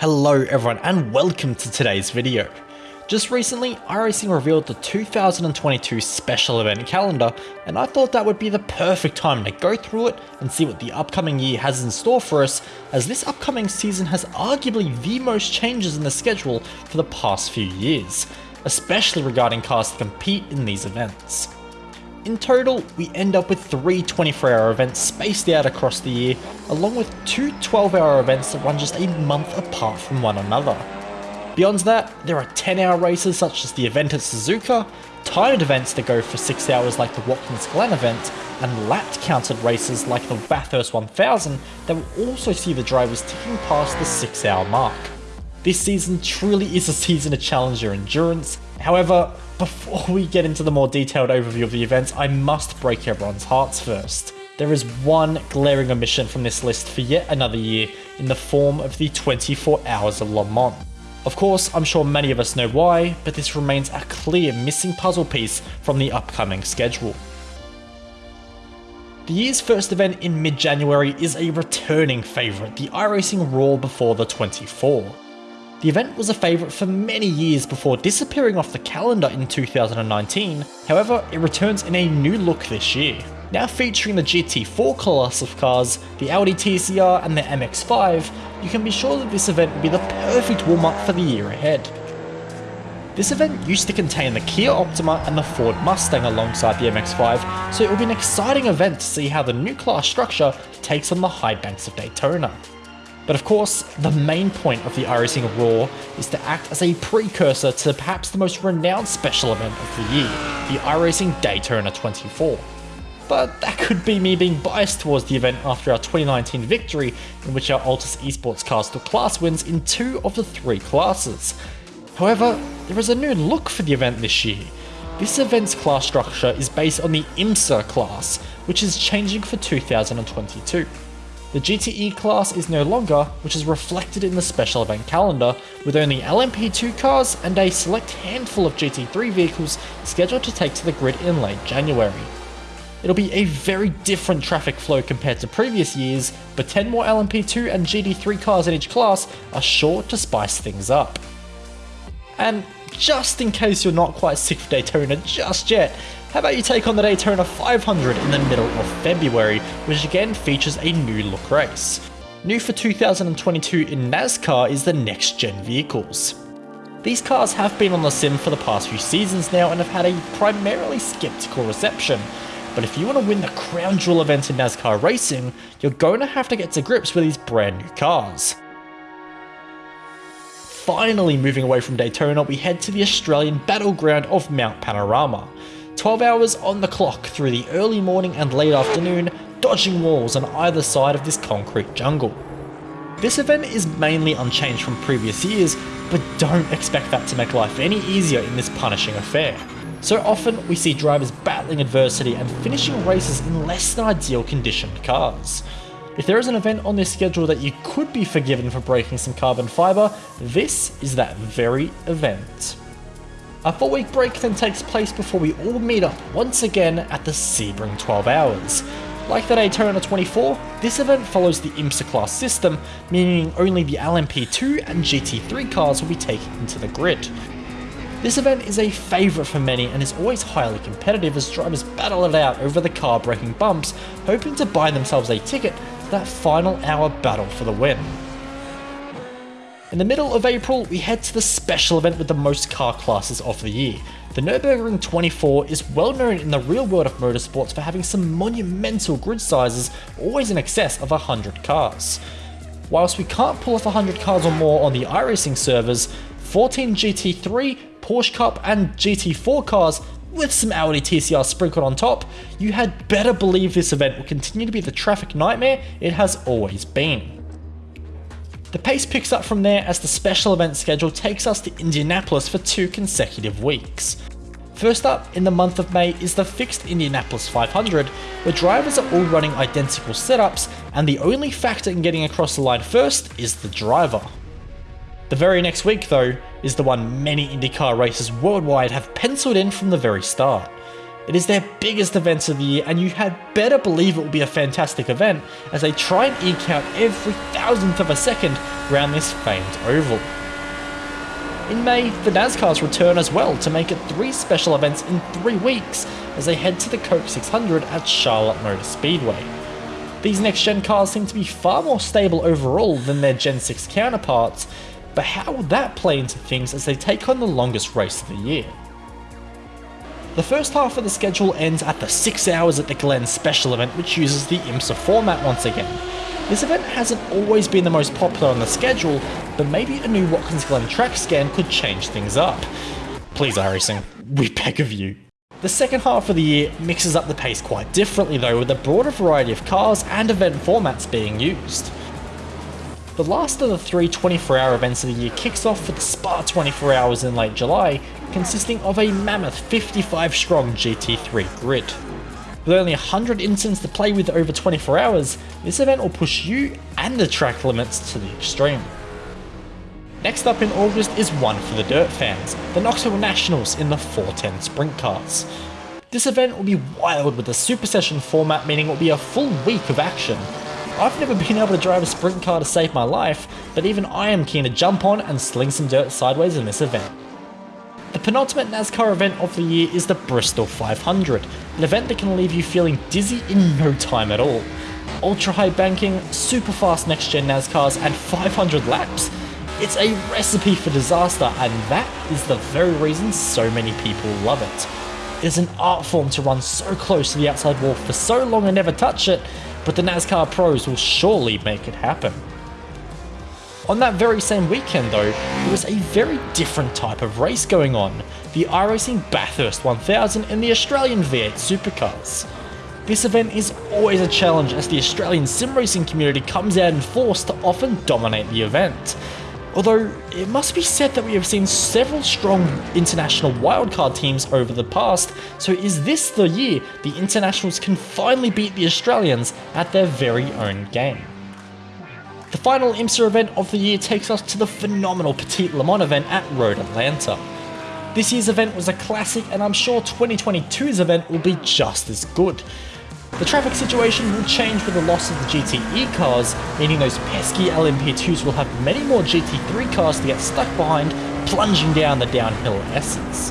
Hello everyone and welcome to today's video. Just recently, iRacing revealed the 2022 special event calendar and I thought that would be the perfect time to go through it and see what the upcoming year has in store for us as this upcoming season has arguably the most changes in the schedule for the past few years, especially regarding cars to compete in these events. In total, we end up with three 24 hour events spaced out across the year, along with two 12 hour events that run just a month apart from one another. Beyond that, there are 10 hour races such as the event at Suzuka, timed events that go for 6 hours like the Watkins Glen event, and lapped counted races like the Bathurst 1000 that will also see the drivers ticking past the 6 hour mark. This season truly is a season to challenge your endurance, however, before we get into the more detailed overview of the events, I must break everyone's hearts first. There is one glaring omission from this list for yet another year in the form of the 24 Hours of Le Mans. Of course, I'm sure many of us know why, but this remains a clear missing puzzle piece from the upcoming schedule. The year's first event in mid-January is a returning favourite, the iRacing Roar before the 24. The event was a favourite for many years before disappearing off the calendar in 2019, however it returns in a new look this year. Now featuring the GT4 class of cars, the Audi TCR and the MX-5, you can be sure that this event will be the perfect warm-up for the year ahead. This event used to contain the Kia Optima and the Ford Mustang alongside the MX-5, so it will be an exciting event to see how the new class structure takes on the high banks of Daytona. But of course, the main point of the iRacing Roar is to act as a precursor to perhaps the most renowned special event of the year, the iRacing Daytona 24. But that could be me being biased towards the event after our 2019 victory, in which our Altus Esports cars took class wins in two of the three classes. However, there is a new look for the event this year. This event's class structure is based on the IMSA class, which is changing for 2022. The GTE class is no longer, which is reflected in the special event calendar, with only LMP2 cars and a select handful of GT3 vehicles scheduled to take to the grid in late January. It'll be a very different traffic flow compared to previous years, but 10 more LMP2 and GT3 cars in each class are sure to spice things up. And just in case you're not quite sick of Daytona just yet, how about you take on the Daytona 500 in the middle of February, which again features a new look race. New for 2022 in NASCAR is the next gen vehicles. These cars have been on the sim for the past few seasons now and have had a primarily skeptical reception, but if you want to win the crown jewel event in NASCAR racing, you're going to have to get to grips with these brand new cars. Finally moving away from Daytona, we head to the Australian battleground of Mount Panorama. 12 hours on the clock through the early morning and late afternoon, dodging walls on either side of this concrete jungle. This event is mainly unchanged from previous years, but don't expect that to make life any easier in this punishing affair. So often we see drivers battling adversity and finishing races in less than ideal conditioned cars. If there is an event on this schedule that you could be forgiven for breaking some carbon fibre, this is that very event. A 4 week break then takes place before we all meet up once again at the Sebring 12 Hours. Like the Daytona 24, this event follows the IMSA class system, meaning only the LMP2 and GT3 cars will be taken into the grid. This event is a favourite for many and is always highly competitive as drivers battle it out over the car breaking bumps, hoping to buy themselves a ticket to that final hour battle for the win. In the middle of April, we head to the special event with the most car classes of the year. The Nürburgring 24 is well known in the real world of motorsports for having some monumental grid sizes, always in excess of 100 cars. Whilst we can't pull off 100 cars or more on the iRacing servers, 14 GT3, Porsche Cup and GT4 cars with some Audi TCR sprinkled on top, you had better believe this event will continue to be the traffic nightmare it has always been. The pace picks up from there as the special event schedule takes us to Indianapolis for two consecutive weeks. First up in the month of May is the fixed Indianapolis 500, where drivers are all running identical setups, and the only factor in getting across the line first is the driver. The very next week, though, is the one many IndyCar races worldwide have penciled in from the very start. It is their biggest event of the year, and you had better believe it will be a fantastic event as they try and eke out every thousandth of a second around this famed oval. In May, the NASCARs return as well to make it three special events in three weeks as they head to the Coke 600 at Charlotte Motor Speedway. These next gen cars seem to be far more stable overall than their Gen 6 counterparts, but how will that play into things as they take on the longest race of the year? The first half of the schedule ends at the 6 hours at the Glen special event which uses the IMSA format once again. This event hasn't always been the most popular on the schedule, but maybe a new Watkins Glen track scan could change things up. Please iRacing, we beg of you. The second half of the year mixes up the pace quite differently though with a broader variety of cars and event formats being used. The last of the three 24 hour events of the year kicks off with the Spa 24 hours in late July, consisting of a mammoth 55 strong GT3 grid. With only 100 incidents to play with over 24 hours, this event will push you and the track limits to the extreme. Next up in August is one for the dirt fans, the Knoxville Nationals in the 410 sprint cars. This event will be wild with the Super Session format meaning it will be a full week of action, I've never been able to drive a sprint car to save my life, but even I am keen to jump on and sling some dirt sideways in this event. The penultimate NASCAR event of the year is the Bristol 500, an event that can leave you feeling dizzy in no time at all. Ultra high banking, super fast next gen NASCARs, and 500 laps. It's a recipe for disaster, and that is the very reason so many people love it. It is an art form to run so close to the outside wall for so long and never touch it, but the NASCAR pros will surely make it happen. On that very same weekend though, there was a very different type of race going on, the iRacing Bathurst 1000 and the Australian V8 Supercars. This event is always a challenge as the Australian sim racing community comes out in force to often dominate the event. Although, it must be said that we have seen several strong international wildcard teams over the past, so is this the year the internationals can finally beat the Australians at their very own game? The final IMSA event of the year takes us to the phenomenal Petit Le Mans event at Road Atlanta. This year's event was a classic and I'm sure 2022's event will be just as good. The traffic situation will change with the loss of the GTE cars, meaning those pesky LMP2s will have many more GT3 cars to get stuck behind, plunging down the downhill S's.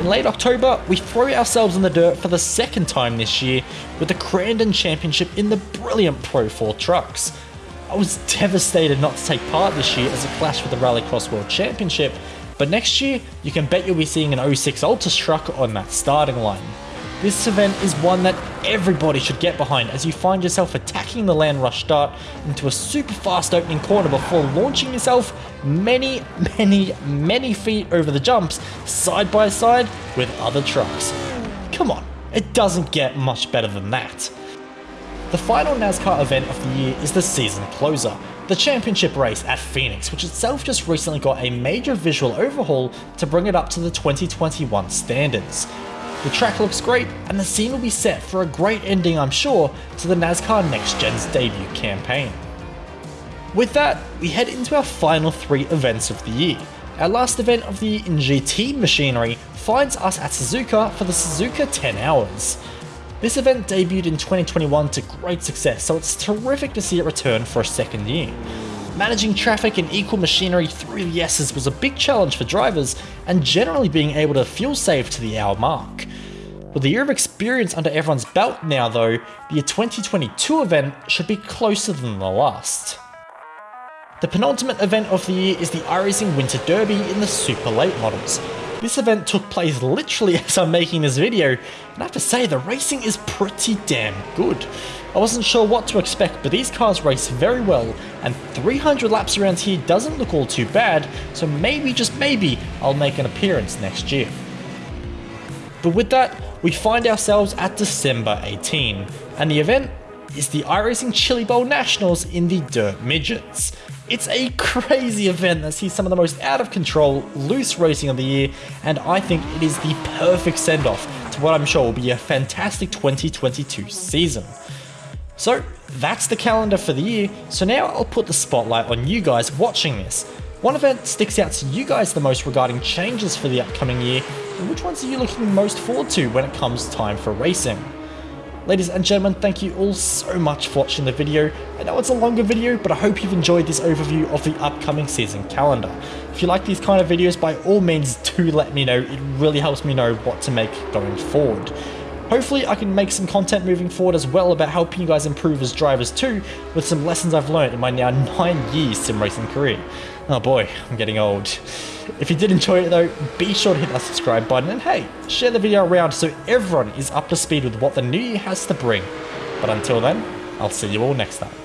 In late October, we throw ourselves in the dirt for the second time this year with the Crandon Championship in the brilliant Pro 4 trucks. I was devastated not to take part this year as it clashed with the Rallycross World Championship, but next year you can bet you'll be seeing an 06 Altus truck on that starting line. This event is one that everybody should get behind as you find yourself attacking the land rush start into a super fast opening corner before launching yourself many, many, many feet over the jumps side by side with other trucks. Come on, it doesn't get much better than that. The final NASCAR event of the year is the season closer, the championship race at Phoenix, which itself just recently got a major visual overhaul to bring it up to the 2021 standards. The track looks great, and the scene will be set for a great ending I'm sure to the NASCAR Next Gen's debut campaign. With that, we head into our final three events of the year. Our last event of the year in GT machinery finds us at Suzuka for the Suzuka 10 Hours. This event debuted in 2021 to great success, so it's terrific to see it return for a second year. Managing traffic and equal machinery through the S's was a big challenge for drivers, and generally being able to fuel save to the hour mark. With a year of experience under everyone's belt now though, the 2022 event should be closer than the last. The penultimate event of the year is the iRacing Winter Derby in the super late models. This event took place literally as I'm making this video, and I have to say the racing is pretty damn good. I wasn't sure what to expect, but these cars race very well, and 300 laps around here doesn't look all too bad, so maybe, just maybe, I'll make an appearance next year. But with that, we find ourselves at December 18, and the event is the iRacing Chili Bowl Nationals in the Dirt Midgets. It's a crazy event that sees some of the most out of control, loose racing of the year, and I think it is the perfect send off to what I'm sure will be a fantastic 2022 season. So that's the calendar for the year, so now I'll put the spotlight on you guys watching this. One event sticks out to you guys the most regarding changes for the upcoming year, and which ones are you looking most forward to when it comes time for racing? Ladies and gentlemen, thank you all so much for watching the video. I know it's a longer video, but I hope you've enjoyed this overview of the upcoming season calendar. If you like these kind of videos, by all means do let me know. It really helps me know what to make going forward. Hopefully I can make some content moving forward as well about helping you guys improve as drivers too, with some lessons I've learned in my now 9 years sim racing career. Oh boy, I'm getting old. If you did enjoy it though, be sure to hit that subscribe button and hey, share the video around so everyone is up to speed with what the new year has to bring. But until then, I'll see you all next time.